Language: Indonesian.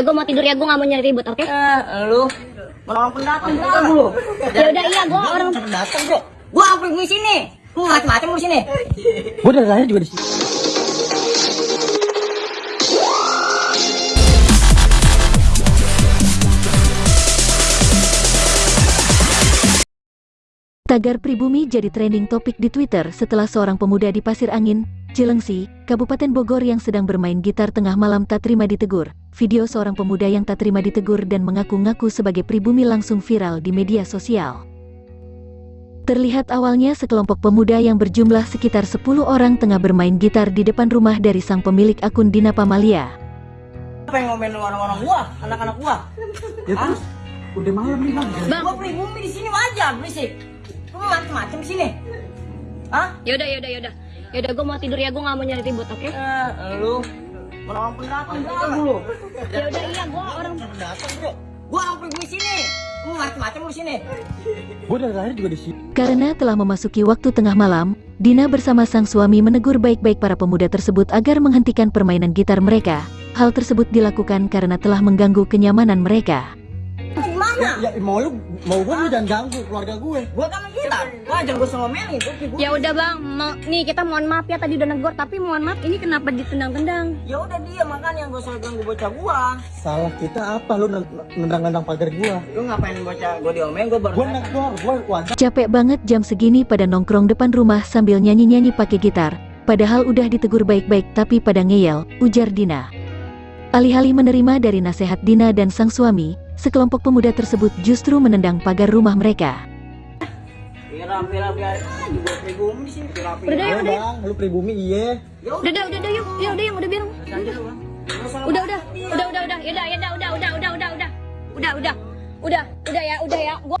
Gue mau tidur ya, gue gak mau nyari ribut, oke? Eh, lu orang pendatang juga lu. Ya udah iya, gue orang pendatang, Bro. Gua apa di sini? Lu macam-macam lu sini. Gue dari lahir juga di sini. Tagar pribumi jadi trending topik di Twitter setelah seorang pemuda di Pasir Angin, Cilengsi, Kabupaten Bogor yang sedang bermain gitar tengah malam tak terima ditegur. Video seorang pemuda yang tak terima ditegur dan mengaku-ngaku sebagai pribumi langsung viral di media sosial. Terlihat awalnya sekelompok pemuda yang berjumlah sekitar 10 orang tengah bermain gitar di depan rumah dari sang pemilik akun Dina Pamalia. Apa yang ngomelin orang-orang gua, anak-anak gua? Ya terus udah malam nih bang. Bang, Gua pribumi di sini wajar, berisik. Lu macam-macam sini. Hah? yaudah, yaudah, yaudah Yaudah, gue mau tidur ya, gue gak mau nyari ribut, oke? Eh, lu orang pendatang juga lu. Ya udah iya, gue orang pendatang, Bro. Gua orang pribumi sini. Macam-macam lu sini. Gue dari lahir juga di sini. Karena telah memasuki waktu tengah malam, Dina bersama sang suami menegur baik-baik para pemuda tersebut agar menghentikan permainan gitar mereka. Hal tersebut dilakukan karena telah mengganggu kenyamanan mereka. Gimana? Ya, ya mau lu mau gue lu jangan ganggu keluarga gue. Gua kan gua sama ngomelin tuh pribumi. Ya udah bang, mau, nih kita mohon maaf ya tadi udah negor, tapi mohon maaf ini kenapa ditendang-tendang? Ya udah dia makanya gua selalu ganggu bocah gua. Salah kita apa lu nendang-nendang pagar gua? Lu ngapain bocah gua diomelin gua baru Gue negor, gue. Capek banget jam segini pada nongkrong depan rumah sambil nyanyi-nyanyi pakai gitar. Padahal udah ditegur baik-baik tapi pada ngeyel, ujar Dina. Alih-alih menerima dari nasihat Dina dan sang suami, sekelompok pemuda tersebut justru menendang pagar rumah mereka. Udah, Iya udah. bang, lu pribumi iya. Ya Udah, udah, udah, udah, yuk, ya udah, yang udah bilang. Udah, udah, udah, udah, udah, udah, udah, udah, udah, udah, udah, udah, udah, udah, udah, udah, udah, udah ya, udah ya, gua